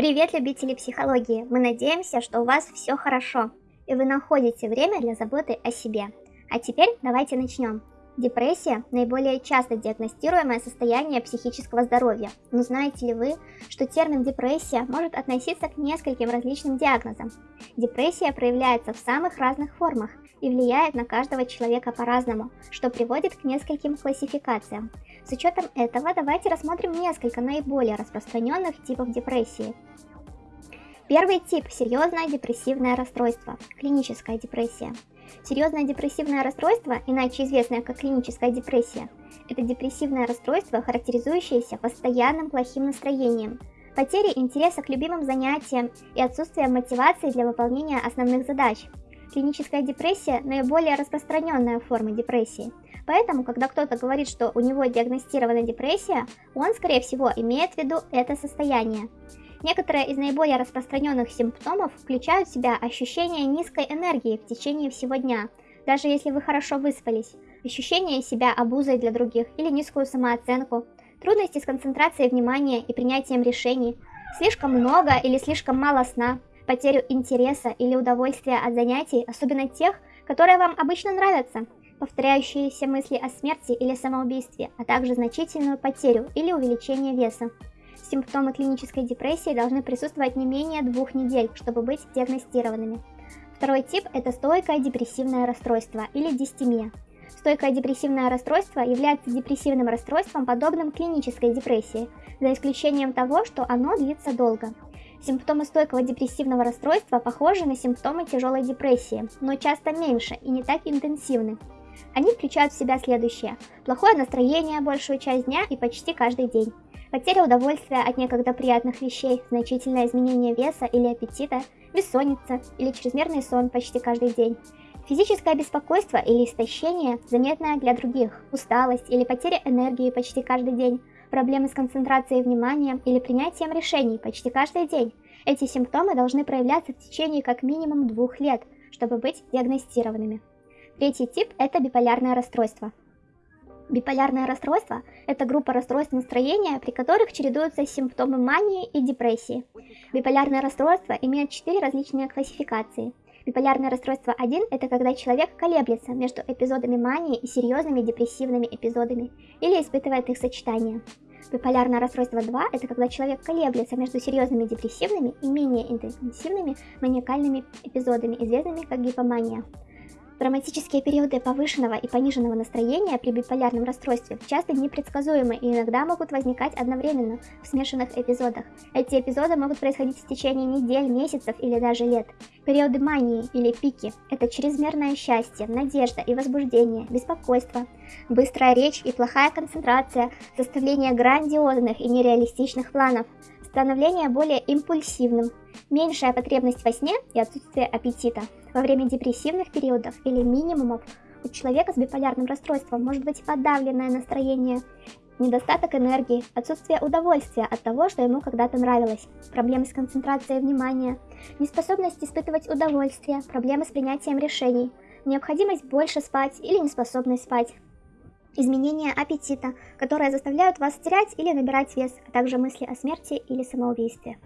Привет, любители психологии! Мы надеемся, что у вас все хорошо, и вы находите время для заботы о себе. А теперь давайте начнем. Депрессия – наиболее часто диагностируемое состояние психического здоровья. Но знаете ли вы, что термин депрессия может относиться к нескольким различным диагнозам? Депрессия проявляется в самых разных формах и влияет на каждого человека по-разному, что приводит к нескольким классификациям. С учетом этого давайте рассмотрим несколько наиболее распространенных типов депрессии. Первый тип – серьезное депрессивное расстройство, клиническая депрессия. Серьезное депрессивное расстройство, иначе известное как клиническая депрессия, это депрессивное расстройство, характеризующееся постоянным плохим настроением, потерей интереса к любимым занятиям и отсутствием мотивации для выполнения основных задач. Клиническая депрессия – наиболее распространенная форма депрессии – Поэтому, когда кто-то говорит, что у него диагностирована депрессия, он, скорее всего, имеет в виду это состояние. Некоторые из наиболее распространенных симптомов включают в себя ощущение низкой энергии в течение всего дня, даже если вы хорошо выспались, ощущение себя обузой для других или низкую самооценку, трудности с концентрацией внимания и принятием решений, слишком много или слишком мало сна, потерю интереса или удовольствия от занятий, особенно тех, которые вам обычно нравятся, повторяющиеся мысли о смерти или самоубийстве, а также значительную потерю или увеличение веса. Симптомы клинической депрессии должны присутствовать не менее двух недель, чтобы быть диагностированными. Второй тип – это стойкое депрессивное расстройство или дистемия. Стойкое депрессивное расстройство является депрессивным расстройством, подобным клинической депрессии, за исключением того, что оно длится долго. Симптомы стойкого депрессивного расстройства похожи на симптомы тяжелой депрессии, но часто меньше и не так интенсивны. Они включают в себя следующее. Плохое настроение большую часть дня и почти каждый день. Потеря удовольствия от некогда приятных вещей, значительное изменение веса или аппетита, бессонница или чрезмерный сон почти каждый день. Физическое беспокойство или истощение, заметное для других, усталость или потеря энергии почти каждый день, проблемы с концентрацией внимания или принятием решений почти каждый день. Эти симптомы должны проявляться в течение как минимум двух лет, чтобы быть диагностированными. Третий тип – это биполярное расстройство. Биполярное расстройство – это группа расстройств настроения, при которых чередуются симптомы мании и депрессии. Биполярное расстройство имеет четыре различные классификации. Биполярное расстройство 1 – это когда человек колеблется между эпизодами мании и серьезными депрессивными эпизодами, или испытывает их сочетание. Биполярное расстройство 2 – это когда человек колеблется между серьезными депрессивными и менее интенсивными маниакальными эпизодами, известными как гипомания. Драматические периоды повышенного и пониженного настроения при биполярном расстройстве часто непредсказуемы и иногда могут возникать одновременно в смешанных эпизодах. Эти эпизоды могут происходить в течение недель, месяцев или даже лет. Периоды мании или пики – это чрезмерное счастье, надежда и возбуждение, беспокойство, быстрая речь и плохая концентрация, составление грандиозных и нереалистичных планов, становление более импульсивным, меньшая потребность во сне и отсутствие аппетита. Во время депрессивных периодов или минимумов у человека с биполярным расстройством может быть подавленное настроение, недостаток энергии, отсутствие удовольствия от того, что ему когда-то нравилось, проблемы с концентрацией внимания, неспособность испытывать удовольствие, проблемы с принятием решений, необходимость больше спать или неспособность спать, изменение аппетита, которые заставляют вас терять или набирать вес, а также мысли о смерти или самоубийстве.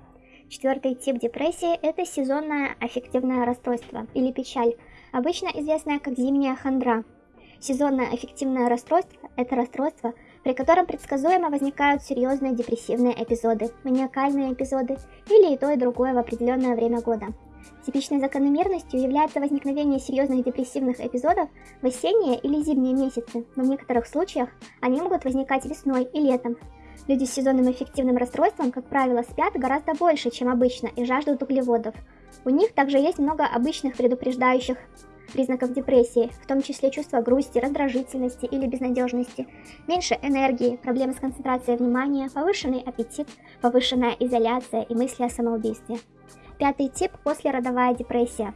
Четвертый тип депрессии – это сезонное аффективное расстройство или печаль, обычно известное как зимняя хандра. Сезонное аффективное расстройство – это расстройство, при котором предсказуемо возникают серьезные депрессивные эпизоды, маниакальные эпизоды или и то и другое в определенное время года. Типичной закономерностью является возникновение серьезных депрессивных эпизодов в осенние или зимние месяцы, но в некоторых случаях они могут возникать весной и летом, Люди с сезонным эффективным расстройством, как правило, спят гораздо больше, чем обычно, и жаждут углеводов. У них также есть много обычных предупреждающих признаков депрессии, в том числе чувство грусти, раздражительности или безнадежности, меньше энергии, проблемы с концентрацией внимания, повышенный аппетит, повышенная изоляция и мысли о самоубийстве. Пятый тип – послеродовая депрессия.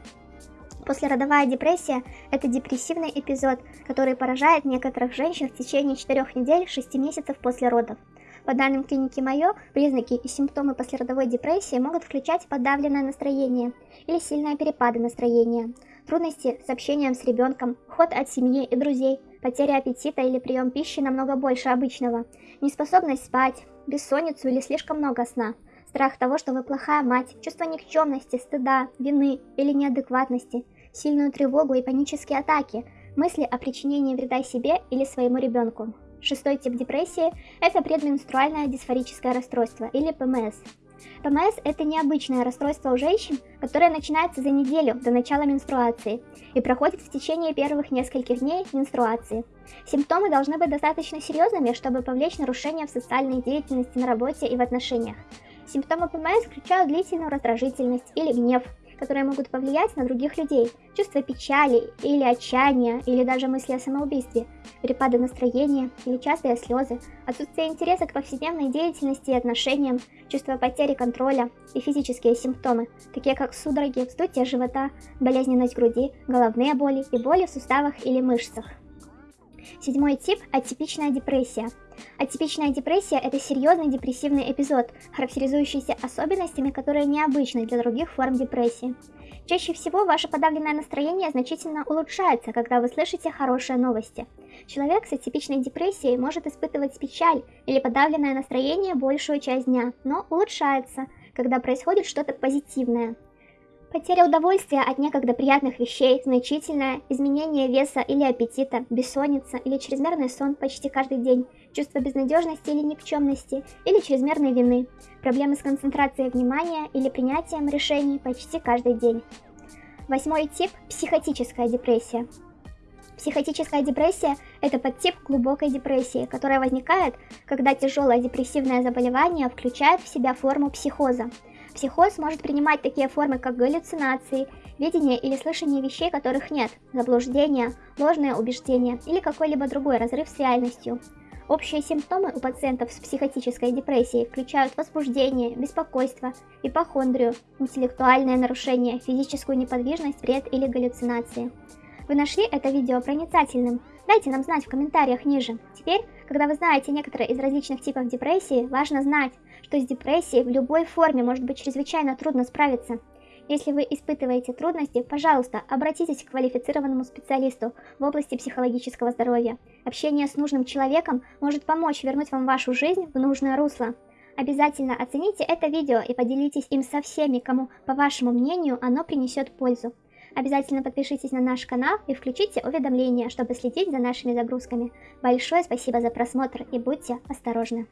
Послеродовая депрессия – это депрессивный эпизод, который поражает некоторых женщин в течение 4 недель 6 месяцев после родов. По данным клиники Майо, признаки и симптомы послеродовой депрессии могут включать подавленное настроение или сильные перепады настроения, трудности с общением с ребенком, уход от семьи и друзей, потеря аппетита или прием пищи намного больше обычного, неспособность спать, бессонницу или слишком много сна, Страх того, что вы плохая мать, чувство никчемности, стыда, вины или неадекватности, сильную тревогу и панические атаки, мысли о причинении вреда себе или своему ребенку. Шестой тип депрессии – это предменструальное дисфорическое расстройство или ПМС. ПМС – это необычное расстройство у женщин, которое начинается за неделю до начала менструации и проходит в течение первых нескольких дней менструации. Симптомы должны быть достаточно серьезными, чтобы повлечь нарушения в социальной деятельности на работе и в отношениях. Симптомы ПМС включают длительную раздражительность или гнев, которые могут повлиять на других людей, чувство печали или отчаяния, или даже мысли о самоубийстве, перепады настроения или частые слезы, отсутствие интереса к повседневной деятельности и отношениям, чувство потери контроля и физические симптомы, такие как судороги, вздутие живота, болезненность груди, головные боли и боли в суставах или мышцах. Седьмой тип – атипичная депрессия. Атипичная депрессия – это серьезный депрессивный эпизод, характеризующийся особенностями, которые необычны для других форм депрессии. Чаще всего ваше подавленное настроение значительно улучшается, когда вы слышите хорошие новости. Человек с атипичной депрессией может испытывать печаль или подавленное настроение большую часть дня, но улучшается, когда происходит что-то позитивное. Потеря удовольствия от некогда приятных вещей, значительное изменение веса или аппетита, бессонница или чрезмерный сон почти каждый день, чувство безнадежности или никчемности, или чрезмерной вины, проблемы с концентрацией внимания или принятием решений почти каждый день. Восьмой тип – психотическая депрессия. Психотическая депрессия – это подтип глубокой депрессии, которая возникает, когда тяжелое депрессивное заболевание включает в себя форму психоза – Психоз может принимать такие формы, как галлюцинации, видение или слышание вещей, которых нет, заблуждения, ложные убеждения или какой-либо другой разрыв с реальностью. Общие симптомы у пациентов с психотической депрессией включают возбуждение, беспокойство, ипохондрию, интеллектуальные нарушения, физическую неподвижность, бред или галлюцинации. Вы нашли это видео проницательным? Дайте нам знать в комментариях ниже. Теперь, когда вы знаете некоторые из различных типов депрессии, важно знать, что с депрессией в любой форме может быть чрезвычайно трудно справиться. Если вы испытываете трудности, пожалуйста, обратитесь к квалифицированному специалисту в области психологического здоровья. Общение с нужным человеком может помочь вернуть вам вашу жизнь в нужное русло. Обязательно оцените это видео и поделитесь им со всеми, кому, по вашему мнению, оно принесет пользу. Обязательно подпишитесь на наш канал и включите уведомления, чтобы следить за нашими загрузками. Большое спасибо за просмотр и будьте осторожны.